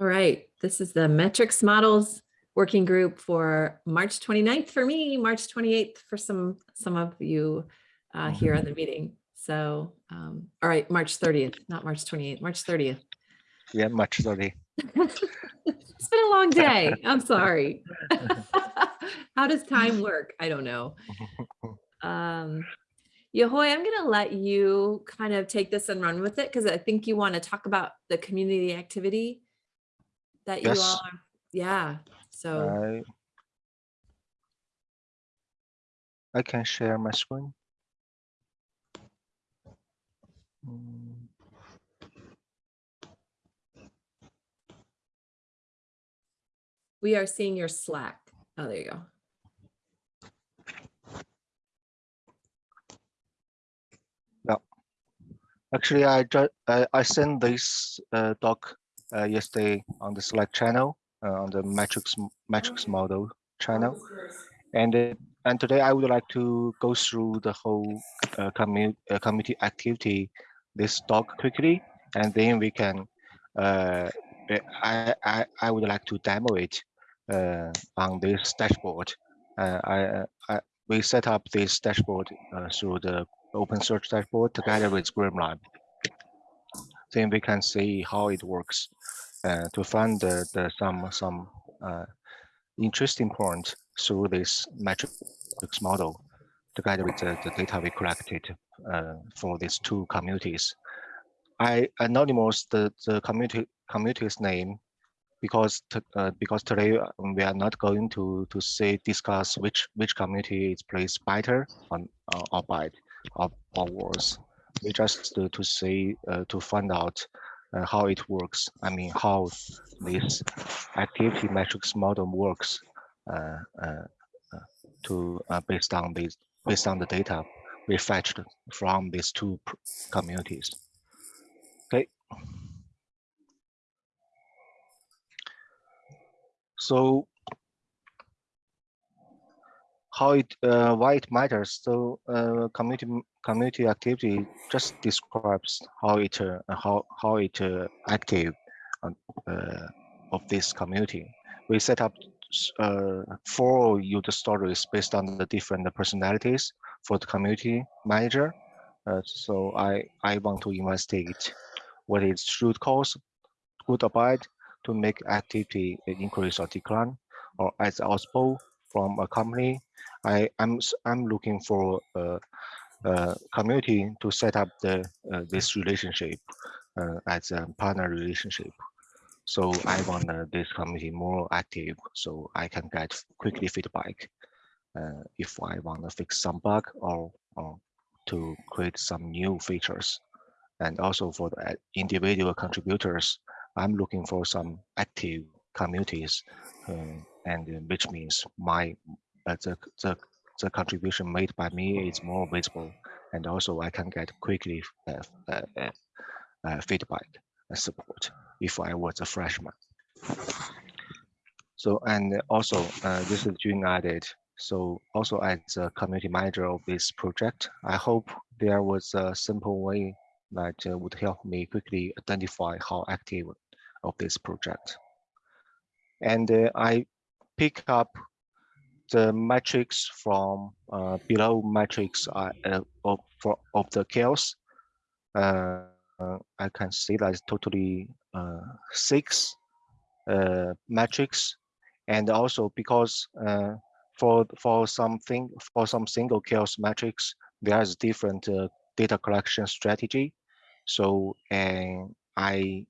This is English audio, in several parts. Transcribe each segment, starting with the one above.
All right, this is the metrics models working group for March 29th for me, March 28th for some some of you uh, here Mm-hmm. at the meeting. So, um, all right, March 30th, not March 28th, March 30th. Yeah, March sorry. It's been a long day. I'm sorry. How does time work? I don't know. Um, Yahoy, I'm going to let you kind of take this and run with it because I think you want to talk about the community activity that you Yes. are. Yeah. So, I I can share my screen. Mm, we are seeing your Slack. Oh, there you go. Actually, I just I, I sent this uh, doc yesterday on the Slack channel uh, on the metrics metrics model channel, and uh, and today I would like to go through the whole uh, commu uh, community activity this talk quickly, and then we can uh, uh, I I I would like to demo it uh, on this dashboard. Uh, I, uh, I we set up this dashboard uh, through the open search dashboard together with GrimoireLab. Then we can see how it works uh, to find the, the some some uh, interesting points through this metrics model together with the, the data we collected uh, for these two communities. I anonymous the, the community community's name because uh, because today uh, we are not going to to say discuss which which community is placed better on uh, or bad or, or worse. We just to, to see uh, to find out uh, how it works. I mean how this activity metrics model works uh, uh, uh, to uh, based on this based on the data we fetched from these two communities. Okay. So how it uh, why it matters. So uh, community community activity just describes how it uh, how how it uh, active uh, of this community. We set up uh, four user stories based on the different personalities for the community manager. So I I want to investigate what is root cause, good bad, to make activity increase or decline, or as possible from a company. I I'm I'm looking for a, a community to set up the uh, this relationship uh, as a partner relationship. So I want this community more active, so I can get quickly feedback uh, if I want to fix some bug or, or to create some new features. And also for the uh, individual contributors, I'm looking for some active communities, uh, and which means my uh, the, the the contribution made by me is more visible, and also I can get quickly uh, uh, uh, uh, feedback and support if I was a freshman. So and also uh, this is June added. So also as a community manager of this project, I hope there was a simple way that would help me quickly identify how active of this project. And I pick up the metrics from uh, below metrics uh, of, of the CHAOSS. Uh, I can see that it's totally uh, six uh, metrics. And also because uh, for for something for some single CHAOSS metrics, there's different uh, data collection strategy. So and I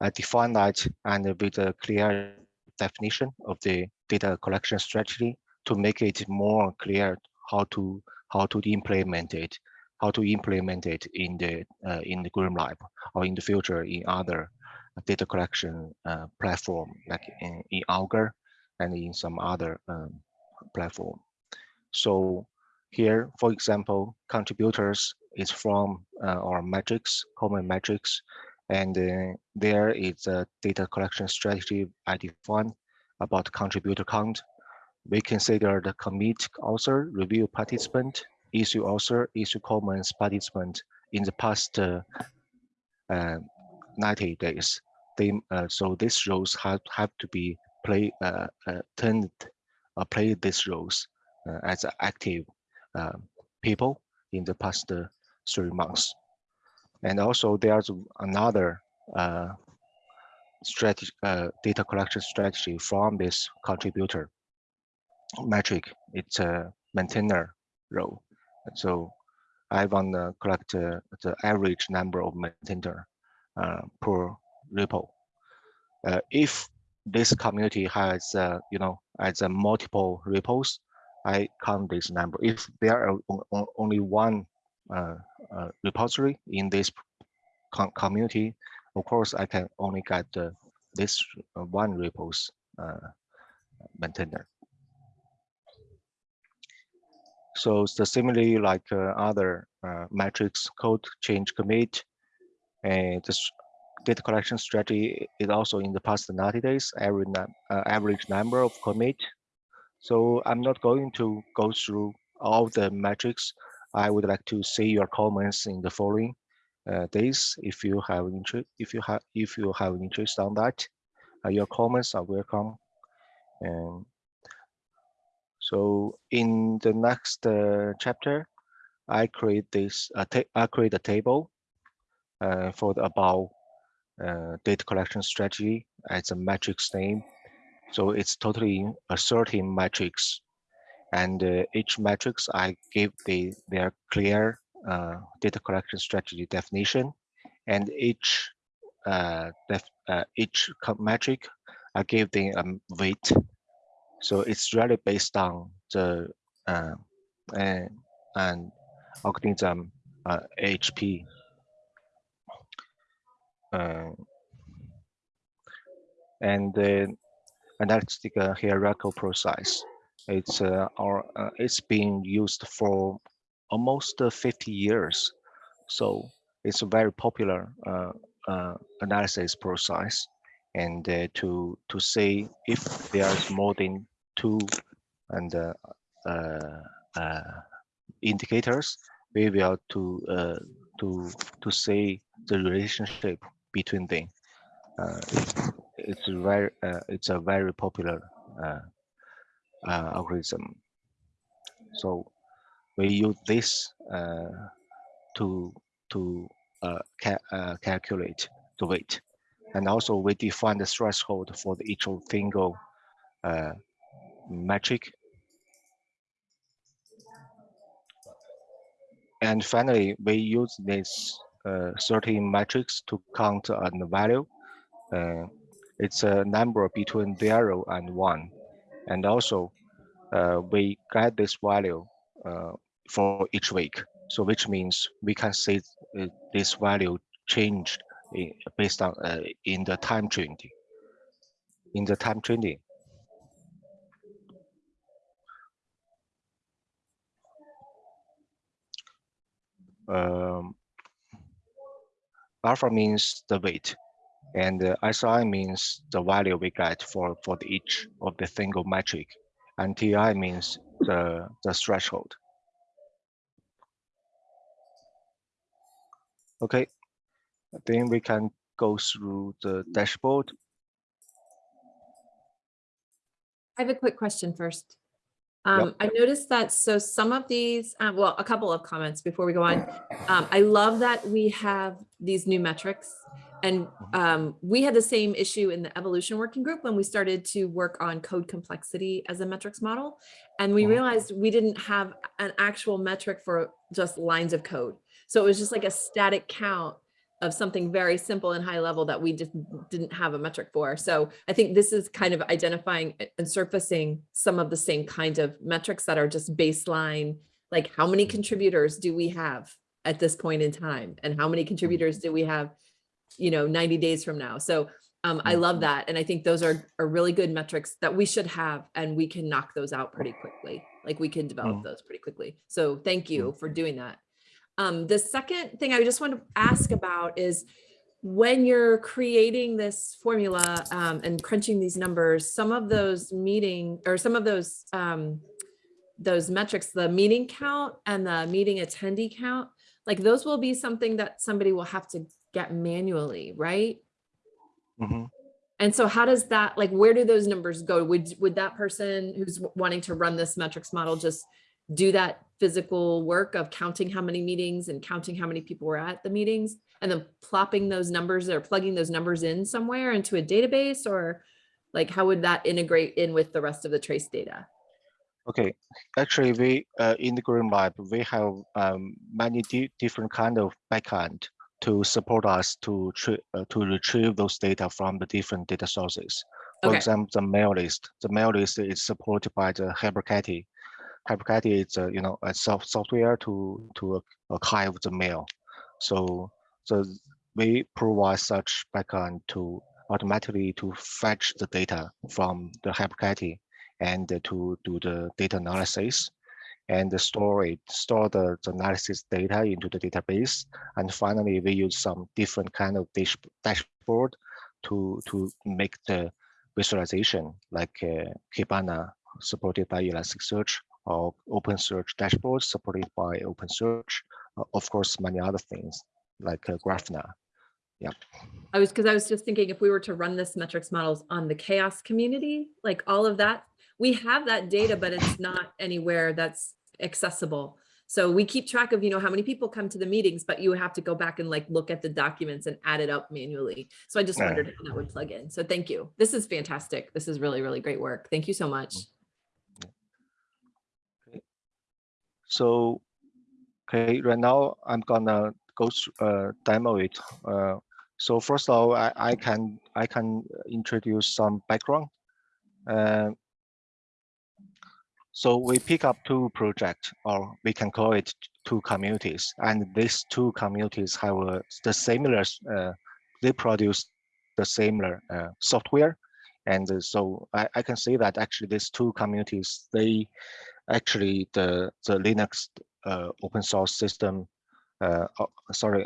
I define that and with a clear definition of the data collection strategy to make it more clear how to how to implement it, how to implement it in the uh, in the GrimoireLab or in the future in other data collection uh, platform like in, in Augur and in some other um, platform. So here, for example, contributors is from uh, our metrics, common metrics, and uh, there is a data collection strategy I defined about contributor count. We consider the commit author, review participant, issue author, issue comments participant in the past uh, uh, 90 days. they uh, so these roles have have to be play uh, uh, turned play these roles as active people in the past three months. And also there's another uh, strategy, uh, data collection strategy from this contributor metric. It's a maintainer role. So I want to collect uh, the average number of maintainer uh, per repo. Uh, if this community has, uh, you know, uh, multiple repos, I count this number. If there are only one repository in this com- community, of course, I can only get uh, this uh, one repos uh, maintainer. So similarly like uh, other uh, metrics, code change commit, and this data collection strategy is also in the past 90 days, num- uh, average number of commit. So I'm not going to go through all the metrics. I would like to see your comments in the following uh, days if you have interest. If you have if you have interest on that, uh, your comments are welcome. And so in the next uh, chapter, I create this. I create a table uh, for the about uh, data collection strategy as a metrics name. So it's totally a 13 metrics. And uh, each metrics I give the their clear uh, data collection strategy definition. And each uh, def, uh, each metric I give them a weight. So it's really based on the uh, and, and organism uh, HP uh, and the analytic uh, hierarchical process. It's uh, our uh, it's been used for almost uh, 50 years, so it's a very popular uh, uh, analysis process. And uh, to to say if there's more than two and uh, uh, uh, indicators, we will to uh, to to say the relationship between them. Uh, it's very uh, it's a very popular uh, algorithm. So we use this uh, to to uh, ca uh, calculate the weight, and also we define the threshold for the each single uh, metric. And finally, we use this uh, 13 metrics to count a value. Uh, it's a number between zero and one. And also, uh, we get this value uh, for each week. So which means we can see uh, this value changed based on uh, in the time trending. In the time trending. Um, alpha means the weight and uh, SI means the value we get for, for the each of the single metric and TI means the, the threshold. Okay, then we can go through the dashboard. I have a quick question first. Yep. Um, I noticed that, so some of these, uh, well, a couple of comments before we go on. Um, I love that we have these new metrics. And um, we had the same issue in the evolution working group when we started to work on code complexity as a metrics model. And we Mhm. realized we didn't have an actual metric for just lines of code. So it was just like a static count of something very simple and high level that we just didn't have a metric for. So I think this is kind of identifying and surfacing some of the same kind of metrics that are just baseline, like how many contributors do we have at this point in time? And how many contributors do we have, you know, 90 days from now? So um, I love Mhm. that. And I think those are, are really good metrics that we should have and we can knock those out pretty quickly. Like we can develop Mm. those pretty quickly. So thank you for doing that. Um, the second thing I just want to ask about is when you're creating this formula um, and crunching these numbers, some of those meeting or some of those um, those metrics, the meeting count and the meeting attendee count, like those will be something that somebody will have to get manually, right? Mhm. And so how does that, like, where do those numbers go? Would, would that person who's wanting to run this metrics model just do that physical work of counting how many meetings and counting how many people were at the meetings? And then plopping those numbers or plugging those numbers in somewhere into a database or like, how would that integrate in with the rest of the trace data? Okay, actually, we uh, in the GrimoireLab we have um, many di different kind of backend to support us to uh, to retrieve those data from the different data sources. For Okay. example, the mail list. The mail list is supported by the HyperKitty. HyperKitty is uh, you know a soft software to to archive the mail. So so we provide such backend to automatically to fetch the data from the HyperKitty and uh, to do the data analysis and the store it, store the, the analysis data into the database. And finally, we use some different kind of dash, dashboard to, to make the visualization like uh, Kibana supported by Elasticsearch or OpenSearch dashboard supported by OpenSearch. Uh, of course, many other things like uh, Grafana. I was, because I was just thinking if we were to run this metrics models on the CHAOSS community, like all of that, we have that data, but it's not anywhere that's accessible. So we keep track of, you know, how many people come to the meetings, but you have to go back and like look at the documents and add it up manually. So I just Yeah. wondered how that would plug in. So thank you. This is fantastic. This is really, really great work. Thank you so much. So, okay, right now I'm gonna go uh, demo it. Uh, so first of all, I, I can I can introduce some background. Uh, so we pick up two projects, or we can call it two communities, and these two communities have uh, the similar. Uh, they produce the similar uh, software, and uh, so I, I can say that actually these two communities they actually the the Linux uh, open source system, uh, sorry,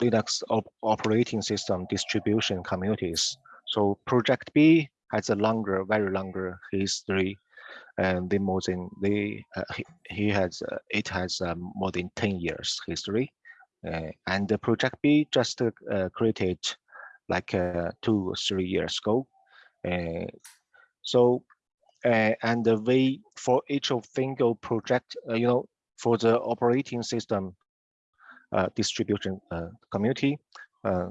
Linux op operating system distribution communities. So Project B has a longer, very longer history, and the more than they uh, he, he has uh, it has um, more than ten years history, uh, and the Project B just created like two or three years ago. So and the way for each of single project, you know, for the operating system uh, distribution uh, community, uh,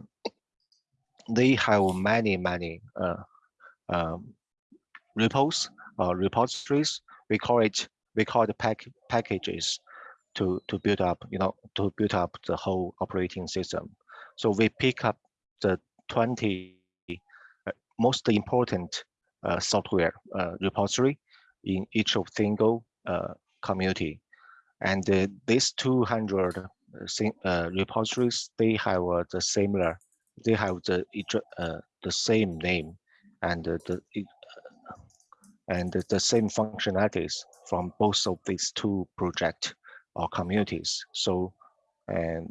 they have many, many um, repos or repositories. We call it, we call it pack packages to, to build up, you know, to build up the whole operating system. So we pick up the 20 uh, most important uh, software uh, repository in each of single uh, community. And uh, these 200 uh, uh, repositories, they have uh, the similar, they have the uh, the same name and uh, the and the- same functionalities from both of these two projects or communities. So and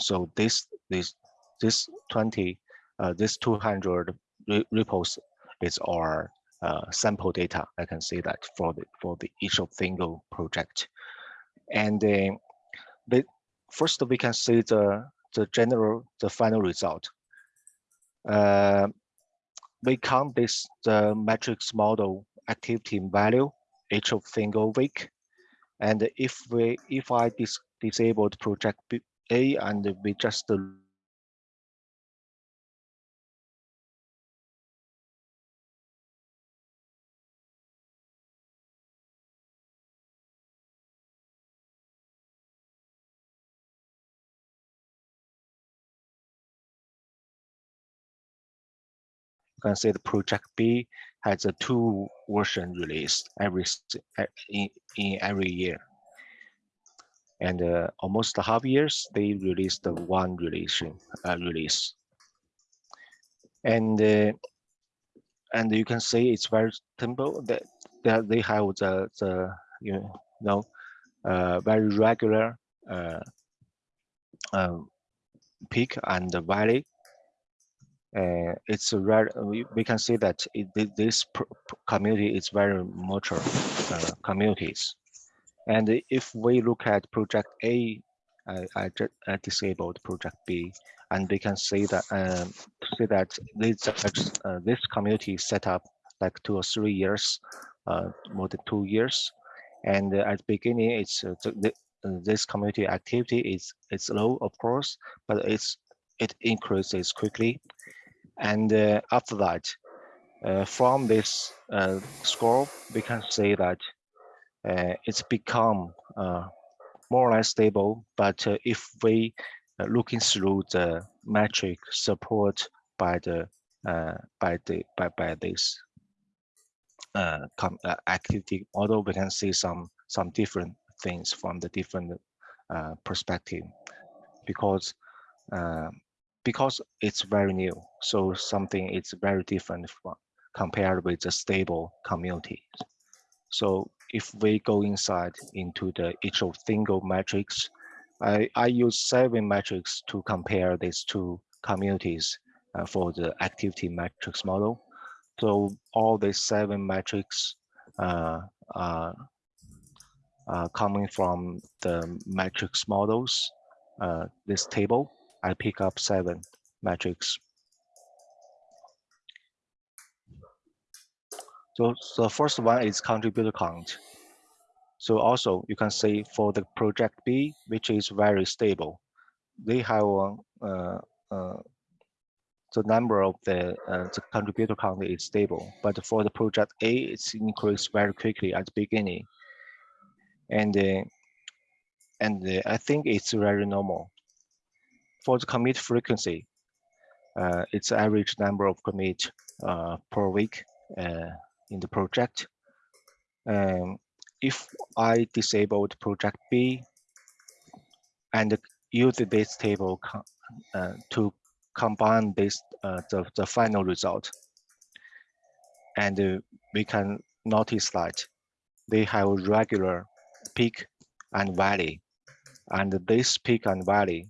so this this this 20 uh, this 200 re- repos is our uh, sample data. I can see that for the for the each of single project. And uh, first we can see the the general the final result. Uh, we count this the matrix model activity value each of single week. And if we if I dis disabled project A and we just can say the project B has a two version release every in, in every year. And uh, almost half years, they release the one release uh, release. And uh, and you can see it's very simple that, that they have the the you know uh, very regular uh, um, peak and valley uh, it's a rare, we, we can see that it, this community is very mature uh, communities. And if we look at project A I, I, I disabled project B, and we can see that um, see that this uh, this community set up like two or three years, uh, more than two years, and at the beginning, it's uh, uh, this community activity is it's low, of course, but it's it increases quickly, and uh, after that, uh, from this uh, score, we can say that it's become more or less stable. But if we looking through the metric support by the uh, by the by by this uh, activity model, we can see some some different things from the different perspective because because it's very new. So something is very different from compared with the stable community. So if we go inside into the each of single metrics, I, I use seven metrics to compare these two communities uh, for the activity metrics model. So all these seven metrics uh, are, are coming from the metrics models, uh, this table. I pick up seven metrics. So the first one is contributor count. So also you can see for the project B, which is very stable, they have uh, uh, the number of the, uh, the contributor count is stable, but for the project A, it's increased very quickly at the beginning. And, uh, and uh, I think it's very normal. For the commit frequency, uh, it's average number of commit uh, per week uh, in the project. Um, if I disabled project B and use this table uh, to combine this uh, the, the final result, and we can notice that they have regular peak and valley, and this peak and valley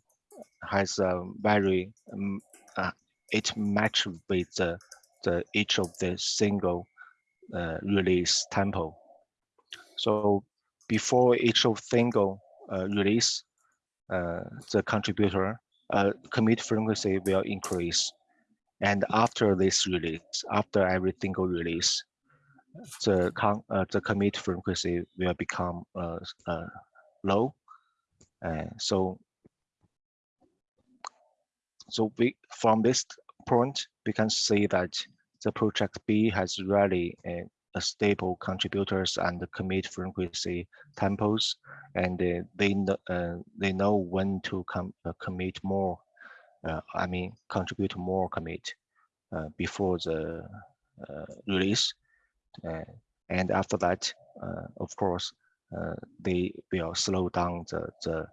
has a very um, uh, it match with the, the each of the single uh, release tempo. So before each of single uh, release, uh, the contributor uh, commit frequency will increase. And after this release, after every single release, the, con uh, the commit frequency will become low. so so we from this point, we can see that the project B has really a, stable contributors and the commit frequency tempos, and uh, they uh, they know when to com uh, commit more. Uh, I mean, contribute more commit uh, before the release, and after that, of course, they will slow down the the,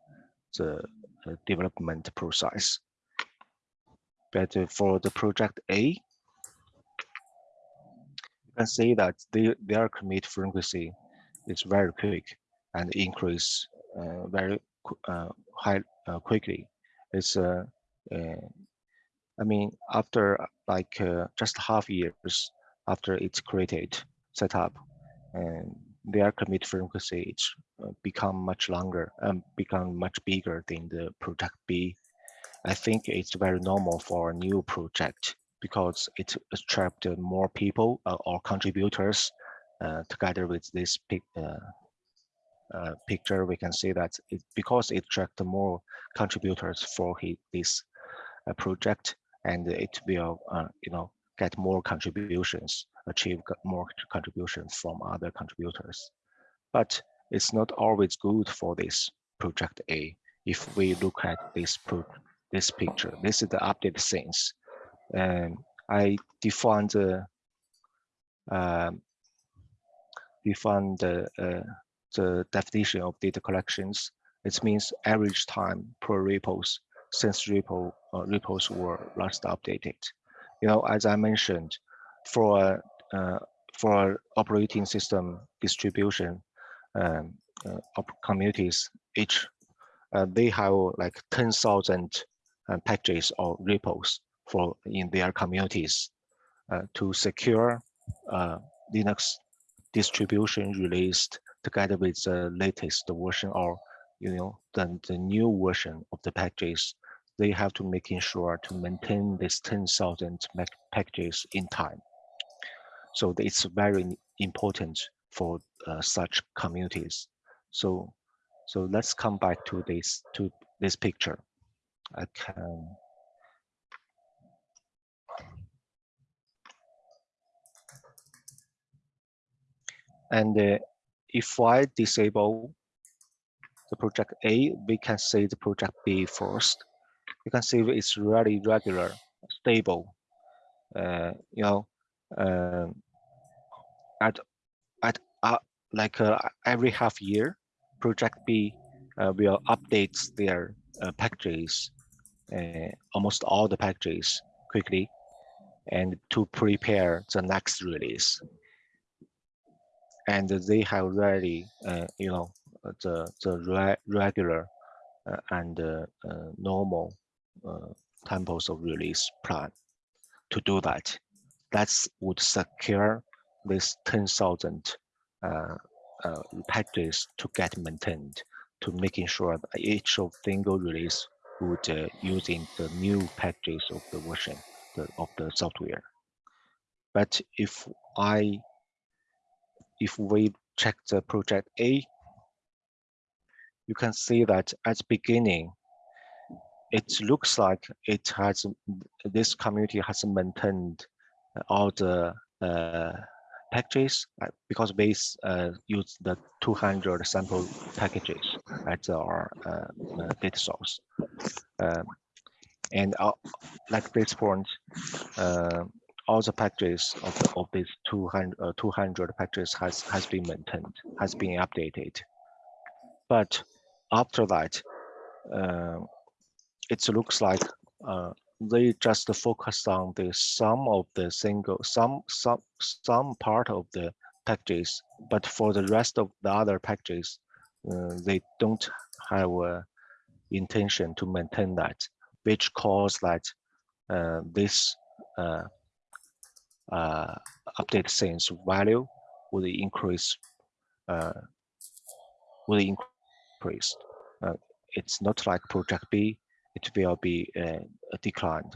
the development process. But for the project A, you can see that they, their commit frequency is very quick and increase uh, very uh, high uh, quickly. It's uh, uh, I mean after like uh, just half years after it's created set up, and their commit frequency it's become much longer and become much bigger than the project B. I think it's very normal for a new project because it attracted more people uh, or contributors uh, together with this pic, uh, picture. We can see that it, because it attracted more contributors for his, this project, and it will, you know, get more contributions, achieve more contributions from other contributors. But it's not always good for this project A. If we look at this this picture, this is the update since and I define the uh, define the uh, the definition of data collections. It means average time per repos since repo uh, repos were last updated. You know, as I mentioned, for uh, for operating system distribution um, uh, communities, each uh, they have like 10,000 uh, packages or repos for in their communities uh, to secure uh, Linux distribution released together with the latest version or you know, the, the new version of the packages, they have to making sure to maintain this 10,000 packages in time. So it's very important for uh, such communities. So, so let's come back to this to this picture. I can. And uh, if I disable the project A, we can see the project B first. You can see it's really regular, stable. Uh, you know, um, at at uh, like uh, every half year, project B uh, will update their uh, packages, uh, almost all the packages quickly, and to prepare the next release. And they have already, uh, you know, the the re regular and normal tempos of release plan to do that. That would secure this 10,000 uh, uh, packages to get maintained to making sure that each of single release would uh, using the new packages of the version the, of the software. But if I, if we check the project A, you can see that at beginning, it looks like it has, this community has maintained all the uh, packages uh, because we uh, use the 200 sample packages as our uh, uh, data source. Um, and like this point, all the packages of, the, of these 200, 200 packages has, has been maintained, has been updated. But after that, it looks like uh, they just focus on the sum of the single some some some part of the packages but for the rest of the other packages uh, they don't have a intention to maintain that which cause that uh, this uh, uh update since value would increase uh, would increase uh, it's not like project b it will be uh, declined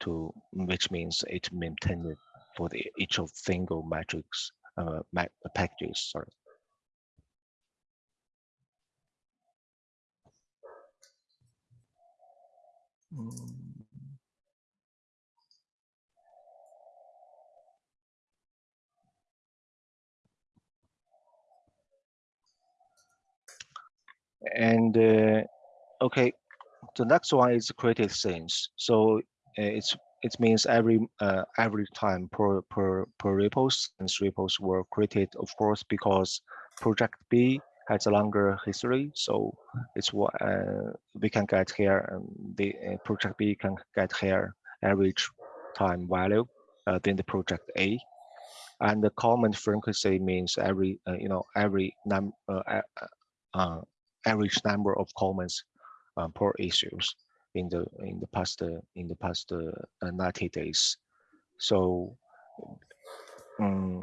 to which means it maintained for the each of single matrix uh, packages. Sorry. And uh, okay, the next one is created since. So uh, it's it means every uh, every time per per per repos and repos were created, of course, because project B has a longer history. So it's what uh, we can get here, and the uh, project B can get here average time value uh, than the project A. And the common frequency means every uh, you know every num average number of comments uh, per issues in the in the past in the past uh, 90 days. So um,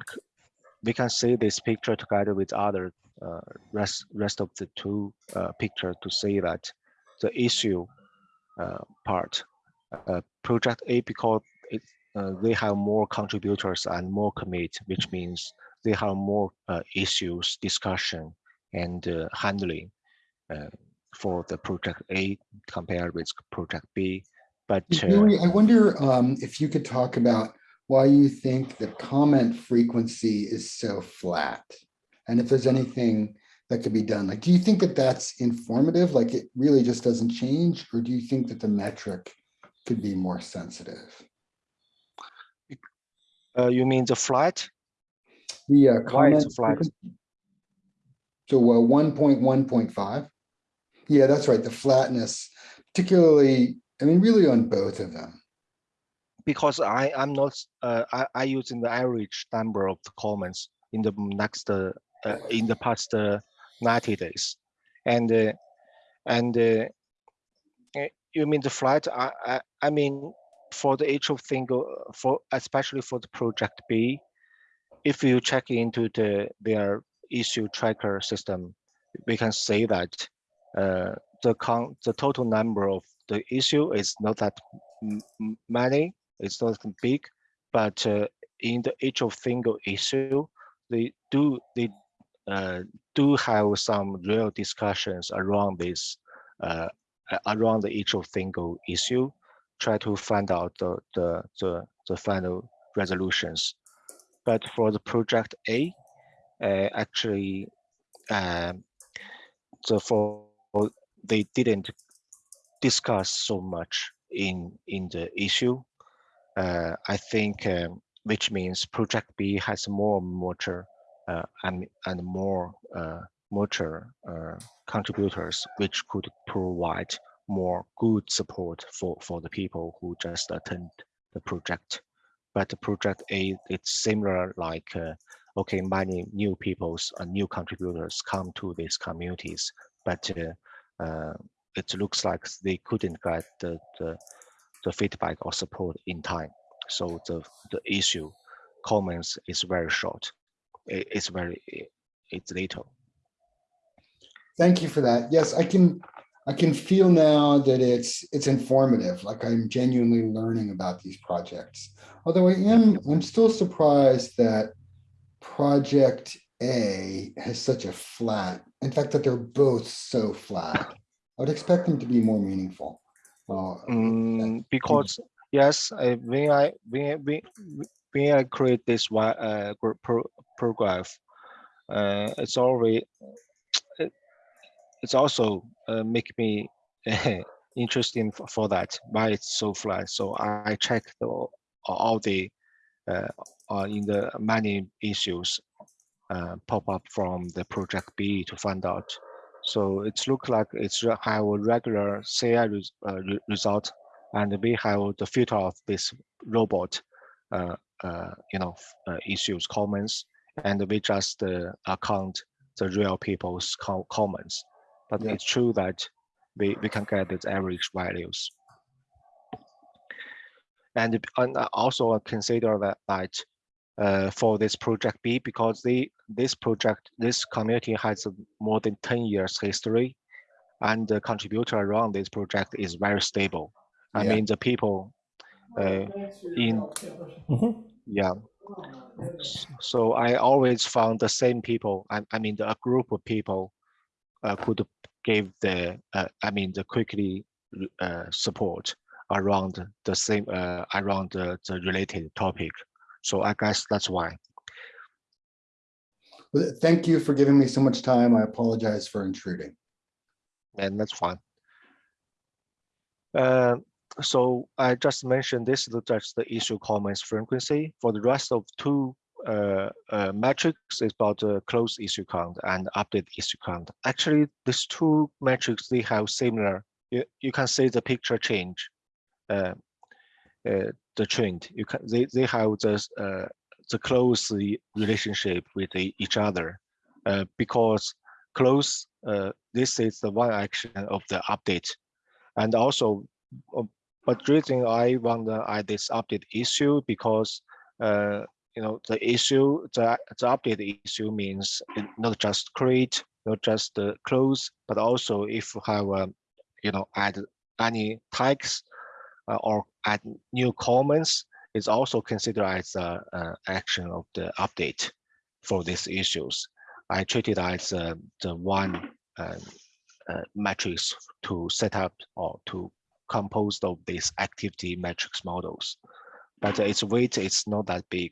we can see this picture together with other uh, rest rest of the two uh, picture to see that the issue uh, part uh, project A because it uh, they have more contributors and more commit, which means they have more issues discussion and handling for the project A compared with project B. But uh, I wonder um, if you could talk about why you think the comment frequency is so flat and if there's anything that could be done. Like, do you think that that's informative? Like it really just doesn't change? Or do you think that the metric could be more sensitive? Uh, you mean the flat? The uh, comment flat? So uh, 1.1.5. Yeah, that's right. The flatness, particularly, I mean, really on both of them. Because I I'm not uh, I I using the average number of comments in the next uh, uh, in the past uh, 90 days, and uh, and uh, eh, you mean the flight? I, I I mean for the each of single for especially for the project B, if you check into the their issue tracker system, we can say that the con the total number of the issue is not that many. It's not big, but uh, in the each of single issue, they do they uh, do have some real discussions around this uh, around the each of single issue, try to find out the the the, the final resolutions. But for the project A, uh, actually, um, so for they didn't discuss so much in in the issue. Uh, I think, um, which means project B has more mature uh, and and more uh, mature uh, contributors, which could provide more good support for for the people who just attend the project. But project A, it's similar like. Uh, okay, many new peoples and new contributors come to these communities, but uh, it looks like they couldn't get the, the, the feedback or support in time. So the, the issue comments is very short. It- it's very, it- it's little. Thank you for that. Yes, I can, I can feel now that it's, it's informative, like I'm genuinely learning about these projects. Although I am, I'm still surprised that project A has such a flat, in fact, that they're both so flat. I would expect them to be more meaningful. Mm, because yes, uh, when I when when when I create this one uh pro program, uh, it's already it, it's also uh, make me interesting for, for that why it's so flat. So I, I check the all the uh, uh in the many issues uh, pop up from the project B to find out. So it's look like it's have a regular CI uh, re- result, and we have the filter of this robot, uh, uh, you know, uh, issues comments, and we just uh, account the real people's co- comments. But Yeah. it's true that we, we can get its average values. And, and also consider that, that uh, for this project B because they this project this community has more than 10 years history and the contributor around this project is very stable i Yeah. mean the people uh, in Mhm. yeah so i always found the same people i, I mean a group of people uh, could give the uh, i mean the quickly uh, support around the same uh, around the, the related topic so i guess that's why Well, Thank you for giving me so much time. I apologize for intruding. and that's fine. Uh, so I just mentioned this is just the issue comments frequency. For the rest of two uh, uh, metrics, is about the close issue count and update issue count. Actually, these two metrics they have similar. You, you can see the picture change, uh, uh, the trend. You can they they have uh, the close relationship with each other, uh, because close uh, this is the one action of the update. And also uh, but reason i want to add this update issue because uh, you know the issue the, the update issue means not just create not just uh, close but also if you have um, you know add any tags uh, or add new comments it's also considered as a, a action of the update for these issues I treat it as uh, the one uh, uh, matrix to set up or to compose of these activity matrix models. But its weight is not that big.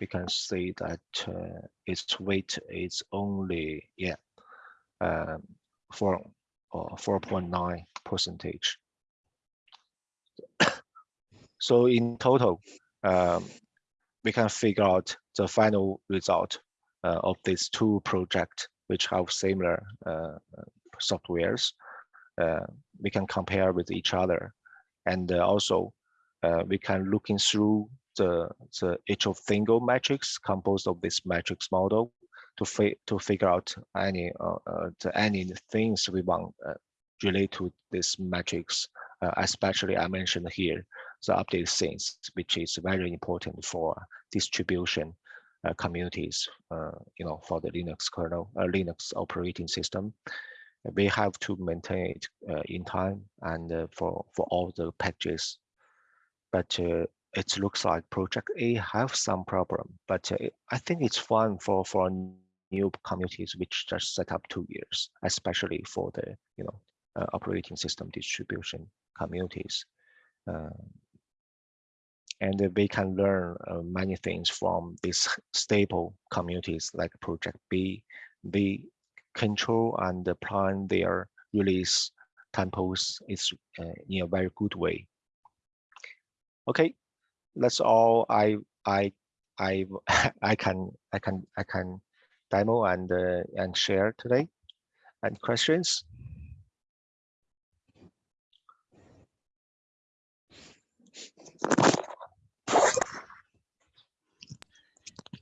We can see that uh, its weight is only yeah um, four or four point nine percentage. So in total, um, we can figure out the final result uh, of these two projects, which have similar uh, softwares. Uh, we can compare with each other, and uh, also uh, we can looking through the the each of single metrics composed of this matrix model to fi to figure out any uh, any things we want relate to this matrix. Especially I mentioned here the update things, which is very important for distribution uh, communities, uh, you know, for the Linux kernel, uh, Linux operating system. we have to maintain it uh, in time and uh, for for all the packages. But uh, it looks like project A have some problem, but I think it's fun for for new communities which just set up two years, especially for the you know operating system distribution communities. And we can learn uh, many things from these stable communities like Project B. We control and plan their release tempos is uh, in a very good way. Okay, that's all I I I I can I can I can demo and uh, and share today. And questions?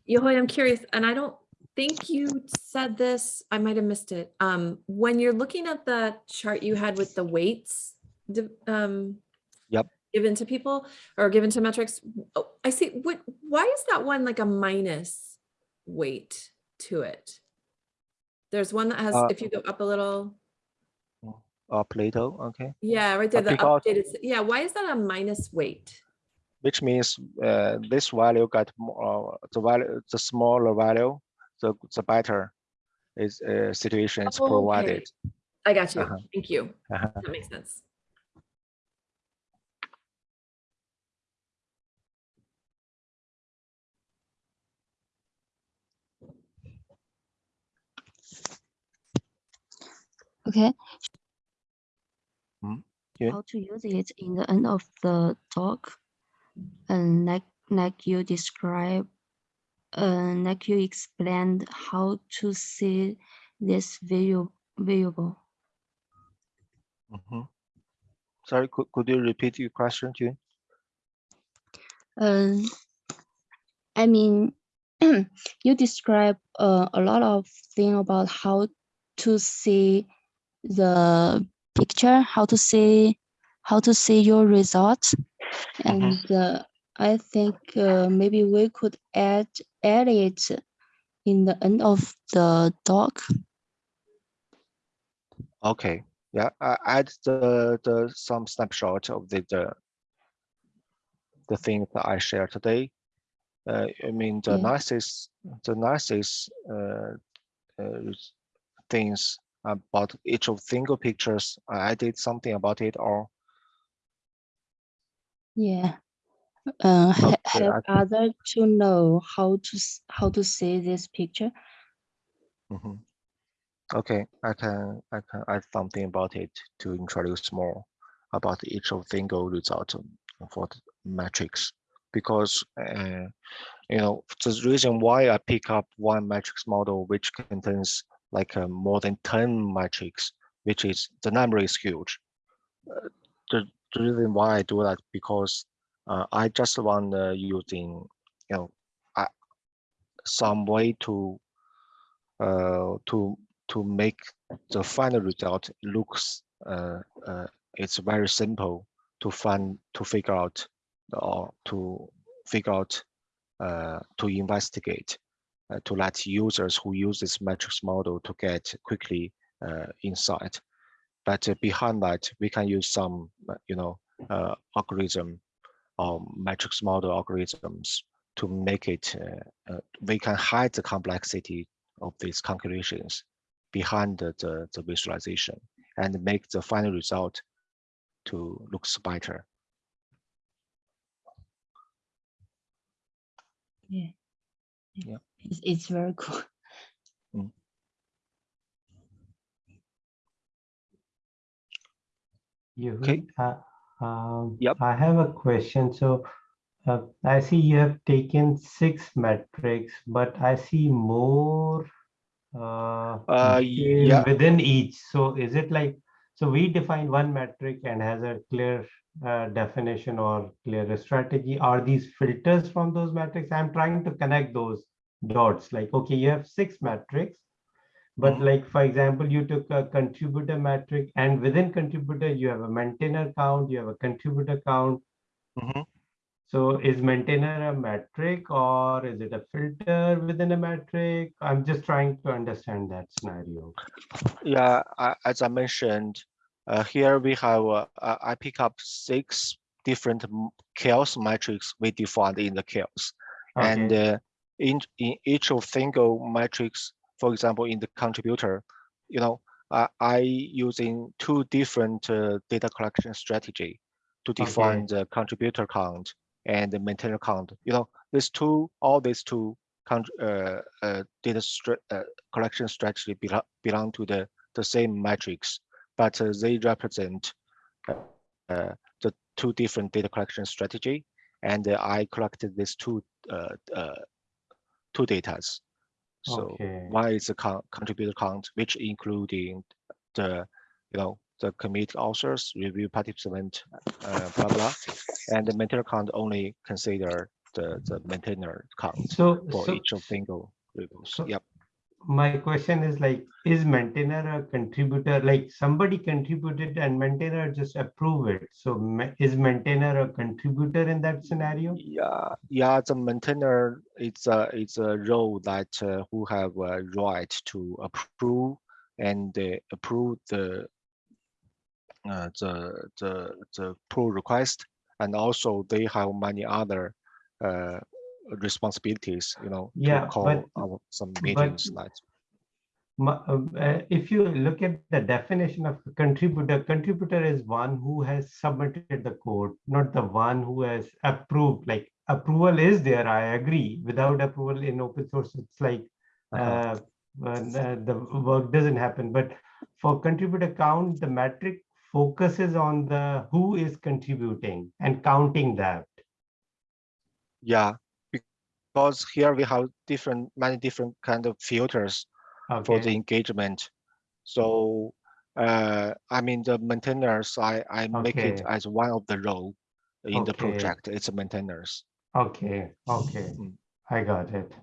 Yehui, I'm curious, and I don't think you said this, I might have missed it. Um, when you're looking at the chart you had with the weights, um, Yep. given to people or given to metrics, oh, I see, what, why is that one like a minus weight to it? There's one that has, Uh, if you go up a little, Uh, Plato, okay. yeah, right there, uh, the updated, yeah, why is that a minus weight? Which means uh, this value got more, uh, the value, the smaller value, the, the better is uh, situation is Oh, okay. provided. I got you, Uh-huh. thank you, Uh-huh. that makes sense. Okay. Hmm, yeah. How to use it in the end of the talk, and like like you describe, uh, like you explained how to see this visual variable. Mhm. Sorry, could, could you repeat your question, June? Um, I mean, you describe uh, a lot of thing about how to see the picture, how to see how to see your results, and uh, I think uh, maybe we could add add it in the end of the doc. Okay, yeah, I add the, the, some snapshot of the, the, the thing that I share today. Uh, I mean, the Yeah. analysis, the nicest uh, uh, things about each of single pictures, I did something about it or, Yeah. Uh, Okay, help other to know how to how to see this picture. Mhm. Okay, I can, I can add something about it to introduce more about each of single result for the metrics. Because, uh, you know, the reason why I pick up one matrix model which contains like uh, more than 10 metrics, which is, the number is huge. Uh, The, the reason why I do that because uh, I just want uh, using, you know, some way to uh, to to make the final result looks uh, uh, it's very simple to find to figure out or to figure out uh, to investigate uh, to let users who use this metrics model to get quickly uh, insight. But behind that, we can use some uh, you know uh, algorithm or matrix model algorithms to make it. Uh, uh, we can hide the complexity of these calculations behind the, the, the visualization and make the final result to looks better. Yeah. Yeah. It's, it's very cool. You, Okay. uh, um, Yep. I have a question. So uh, I see you have taken six metrics, but I see more uh, Uh, yeah. within each. So is it like, so we define one metric and has a clear uh, definition or clear strategy? Are these filters from those metrics? I'm trying to connect those dots. Like, okay, you have six metrics, but Mhm. like, for example, you took a contributor metric and within contributor, you have a maintainer count, you have a contributor count. Mhm. So is maintainer a metric or is it a filter within a metric? I'm just trying to understand that scenario. Yeah, I, as I mentioned, uh, here we have, uh, I pick up six different CHAOSS metrics we defined in the CHAOSS. And uh, in, in each of single metrics, for example, in the contributor, you know, I, I using two different uh, data collection strategy to define the contributor count and the maintainer count. You know, these two, all these two uh, uh, data stra- uh, collection strategy belong, belong to the, the same metrics, but uh, they represent uh, uh, the two different data collection strategy. And uh, I collected these two uh, uh, two datas. So Okay. one is the con- contributor count, which including the, you know, the committee authors, review participant, uh, blah, blah. And the maintainer count only consider the, the maintainer count So, for so each of single reviews. so- Yep. My question is like, is maintainer a contributor? Like somebody contributed and maintainer just approve it. So is maintainer a contributor in that scenario? Yeah, yeah, the maintainer, it's a, it's a role that uh, who have a right to approve and uh, approve the uh, the the the pull request, and also they have many other uh, responsibilities, you know, Yeah, to but- call our some meetings like. Ma- um, uh, If you look at the definition of a contributor, contributor is one who has submitted the code, not the one who has approved. Like approval is there, I agree. Without approval in open source, it's like Uh-huh. uh, uh, the the work doesn't happen. But for contributor count, the metric focuses on the who is contributing and counting that. Yeah, because here we have different, many different kind of filters for the engagement. So, uh, I mean, the maintainers, I, I make it as one of the role in the project, it's maintainers. okay, okay. Mm. I got it.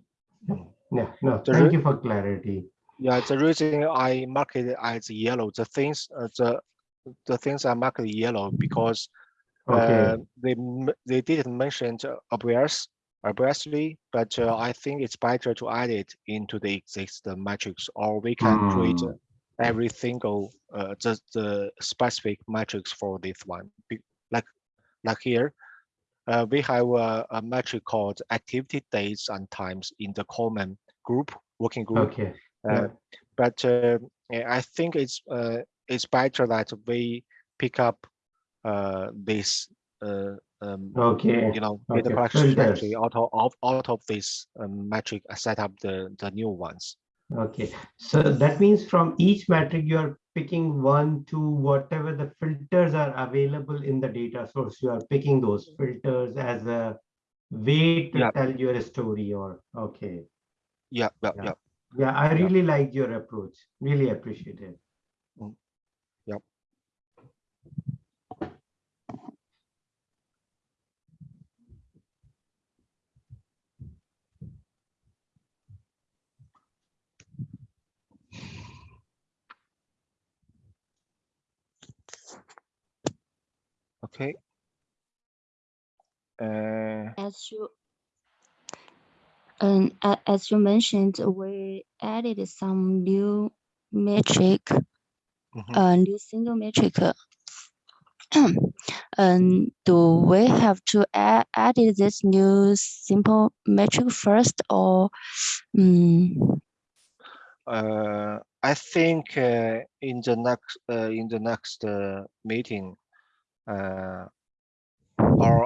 Yeah, no, The thank you for clarity. Yeah, the reason I mark it as yellow, the things, uh, the, the things I marked yellow because Okay. uh, they, they didn't mention obvious, obviously, but uh, I think it's better to add it into the existing matrix, or we can create Hmm. uh, every single, uh, the, the specific matrix for this one. Like, like here, uh, we have a, a metric called activity dates and times in the common group, working group. Okay. Uh, yeah. but uh, I think it's uh, it's better that we pick up uh, this uh, um, Okay. you know data okay, collection strategy filters. out of out, of this um, metric uh, set up the the new ones. Okay. So that means from each metric, you're picking one, to whatever the filters are available in the data source. You are picking those filters as a way to Yeah. tell your story or, okay. Yeah, yeah, Yeah. yeah. Yeah, I Yeah. really liked your approach. Really appreciate it. Yep. Okay. Uh, As you um, as you mentioned, we added some new metric, mhm. a new single metric. uh, Um, do we have to add added this new simple metric first or um, Uh, I think uh, in the next uh, in the next uh, meeting, uh, or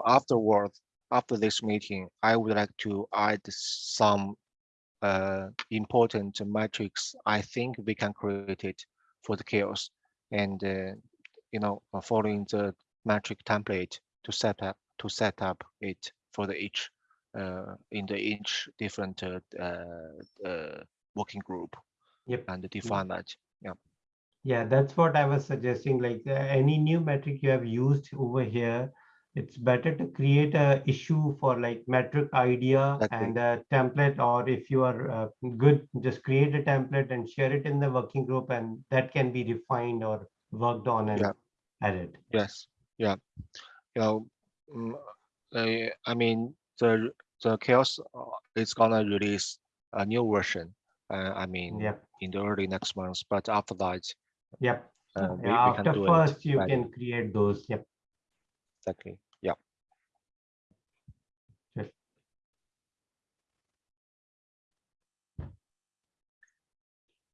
afterward, after this meeting, I would like to add some uh, important metrics. I think we can create it for the CHAOSS, and uh, you know, uh, following the metric template to set up to set up it for the each uh, in the each different uh, uh, uh, working group Yep. and define that. Yeah, that's what I was suggesting. Like uh, any new metric you have used over here, it's better to create a issue for like metric idea Exactly. and a template, or if you are uh, good, just create a template and share it in the working group, and that can be refined or worked on and Yeah. added. Yes, yeah. You know, mm, I mean, the the CHAOSS uh, is gonna release a new version. Uh, I mean, Yep, in the early next months, but after that, yep. uh, we, Yeah, we After first, you right, can create those, yep. Exactly. Yeah. Yes.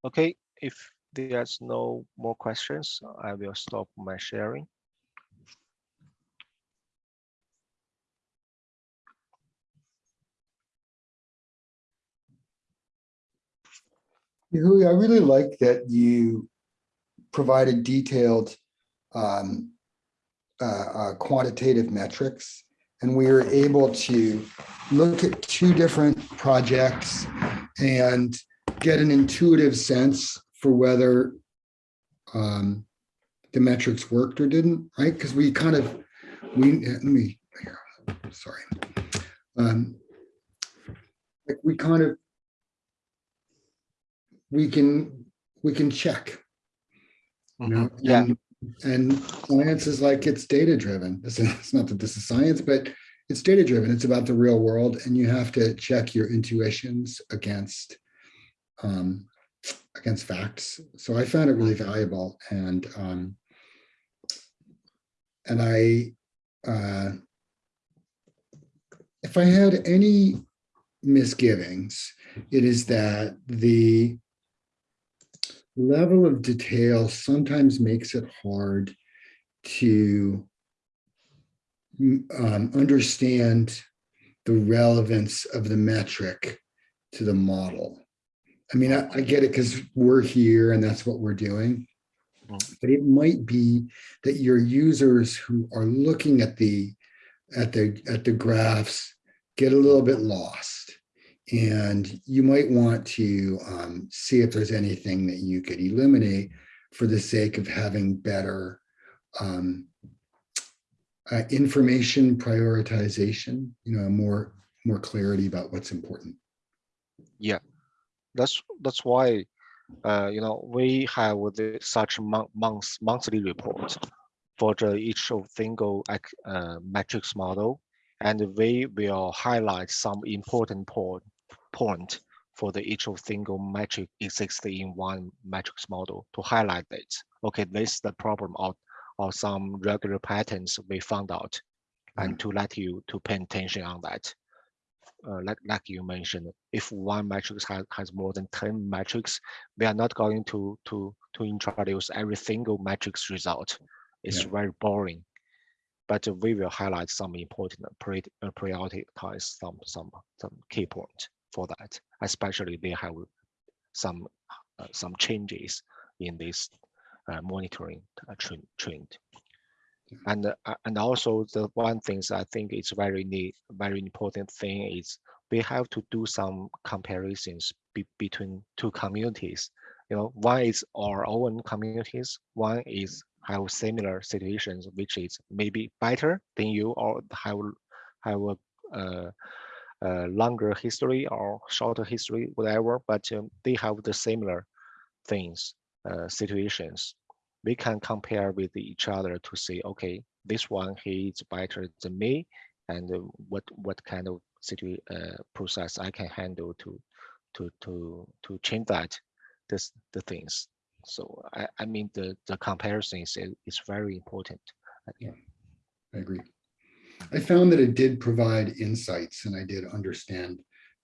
Okay, if there's no more questions, I will stop my sharing. I really like that you provided detailed um, uh, uh, quantitative metrics. And we were able to look at two different projects and get an intuitive sense for whether um, the metrics worked or didn't, right? Because we kind of, we, let me, here, sorry. Um, Like we kind of we can, we can check. You know, Mhm, Yeah, and- And science is like, it's data driven. It's it's not that this is science, but it's data driven. It's about the real world and you have to check your intuitions against um, against facts. So I found it really valuable and um, and I uh, if I had any misgivings, it is that the level of detail sometimes makes it hard to um, understand the relevance of the metric to the model. I mean, I, I get it because we're here and that's what we're doing. But it might be that your users who are looking at the at the at the graphs get a little bit lost. And you might want to um, see if there's anything that you could eliminate for the sake of having better um, uh, information prioritization, you know, more more clarity about what's important. Yeah, that's that's why uh, you know we have the, such mon- months monthly report for the each of single uh, metrics model, and we will highlight some important point point for the each of single metric exists in one metrics model to highlight it. Okay, this is the problem or or some regular patterns we found out, and to let you to pay attention on that uh, like like you mentioned, if one matrix has, has more than 10 metrics, we are not going to to to introduce every single matrix result. It's Yeah. very boring. But we will highlight some important pri prioritize some some some key point for that. Especially they have some uh, some changes in this uh, monitoring uh, trend trend. And uh, and also the one things I think is very neat, very important thing is we have to do some comparisons be, between two communities. You know, one is our own communities, one is have similar situations, which is maybe better than you or have have a uh, longer history or shorter history, whatever, but um, they have the similar things, uh, situations we can compare with each other to say, okay, this one he is better than me, and uh, what what kind of situ uh, process I can handle to to to to change that this the things. So I, I mean the the comparison is is very important. I agree. I found that it did provide insights and I did understand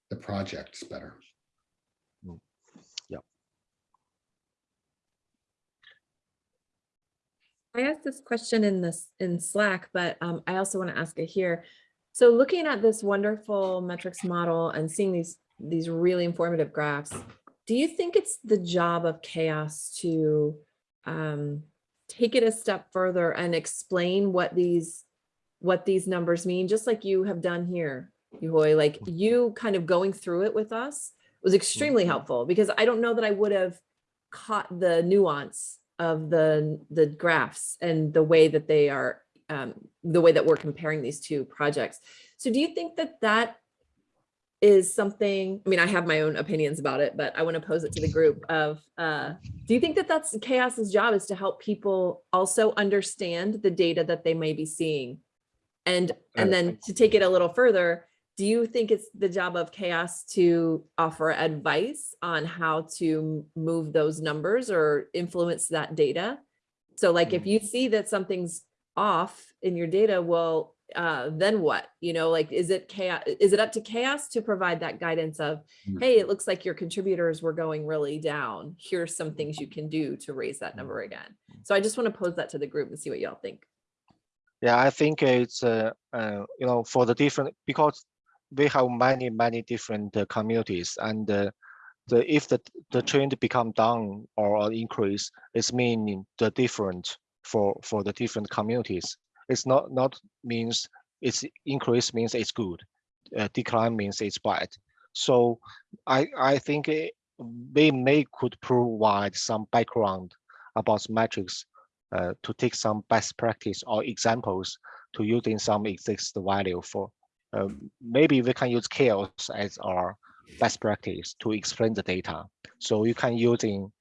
the projects better. Yeah. I asked this question in this in Slack, but um, I also want to ask it here. So looking at this wonderful metrics model and seeing these these really informative graphs, do you think it's the job of CHAOSS to um, take it a step further and explain what these what these numbers mean, just like you have done here, Yehui, like you kind of going through it with us was extremely helpful because I don't know that I would have caught the nuance of the the graphs and the way that they are um, the way that we're comparing these two projects. So do you think that that is something, I mean, I have my own opinions about it, but I want to pose it to the group of, uh, do you think that that's CHAOSS's job is to help people also understand the data that they may be seeing And, and then to take it a little further, do you think it's the job of CHAOSS to offer advice on how to move those numbers or influence that data? So like if Mm. you see that something's off in your data, well, uh, then what? You know, like, is it CHAOSS? Is it up to CHAOSS to provide that guidance of, Mm. hey, it looks like your contributors were going really down. Here's some things you can do to raise that number again. So I just want to pose that to the group and see what y'all think. Yeah, I think it's, uh, uh, you know, for the different, because we have many, many different uh, communities and uh, the, if the, the trend become down or increase, it's meaning the different for, for the different communities. It's not, not means it's increase means it's good. Uh, decline means it's bad. So I, I think eh, we may could provide some background about metrics uh, to take some best practice or examples to using some exist value for um, maybe we can use CHAOSS as our best practice to explain the data. So you can using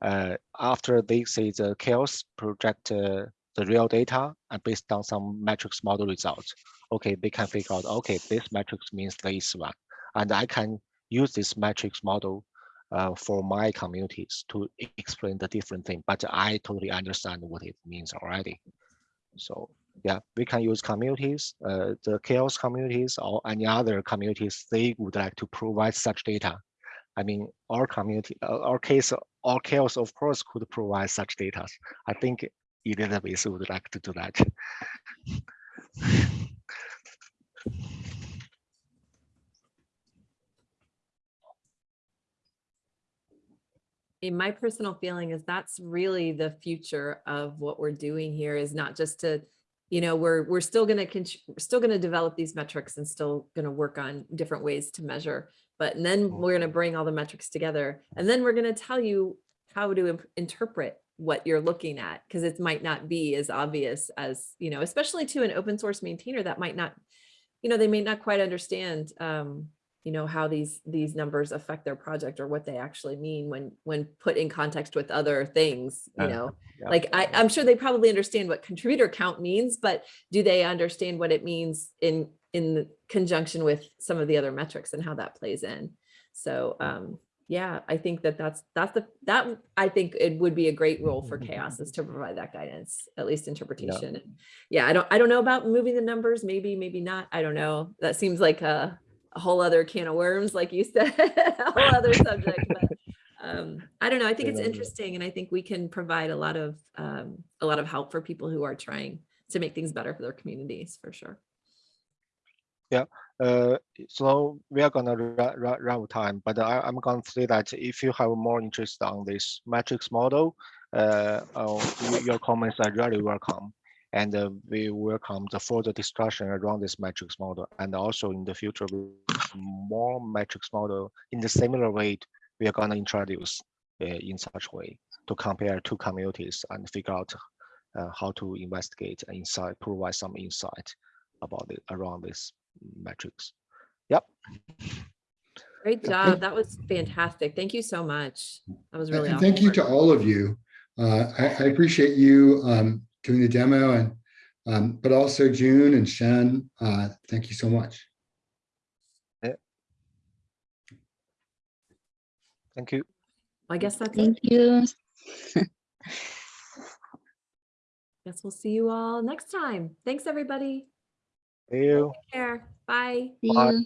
uh, after they say the CHAOSS project uh, the real data and based on some metrics model results. Okay, they can figure out, okay, this metrics means this one. And I can use this metrics model uh, for my communities to explain the different thing, but I totally understand what it means already. So yeah, we can use communities, uh, the CHAOSS communities or any other communities they would like to provide such data. I mean, our community, uh, our case, our CHAOSS of course could provide such data. I think Elizabeth would like to do that. in my personal feeling is that's really the future of what we're doing here is not just to you know we're we're still going to we're still going to develop these metrics and still going to work on different ways to measure but and then we're going to bring all the metrics together and then we're going to tell you how to interpret what you're looking at because it might not be as obvious as you know especially to an open source maintainer that might not you know they may not quite understand um you know how these these numbers affect their project or what they actually mean when when put in context with other things you Uh, know? Yeah. like I, i'm sure they probably understand what contributor count means but do they understand what it means in in conjunction with some of the other metrics and how that plays in? So um yeah i think that that's that's the that i think it would be a great role for CHAOSS is to provide that guidance at least interpretation. And yeah i don't i don't know about moving the numbers maybe maybe not i don't know. That seems like a a whole other can of worms, like you said, a whole other subject. But um, I don't know. I think it's interesting, and I think we can provide a lot of um, a lot of help for people who are trying to make things better for their communities, for sure. Uh, so we are gonna run, run, of time, but I, I'm gonna say that if you have more interest on this matrix model, uh, uh, your comments are really welcome. And uh, we welcome the further discussion around this matrix model. And also in the future, we- more matrix model in the similar way, we are gonna introduce uh, in such way to compare two communities and figure out uh, how to investigate and insight, provide some insight about it around this metrics. Yep. Great job. thank- That was fantastic. Thank you so much. That was really And awesome. thank you to all of you. Uh, I, I appreciate you um, doing the demo and, um, but also June and Shen, uh, thank you so much. Thank you. I guess that's it. Thank you. Guess we'll see you all next time. Thanks, everybody. See you. Take care. Bye. See Bye. you.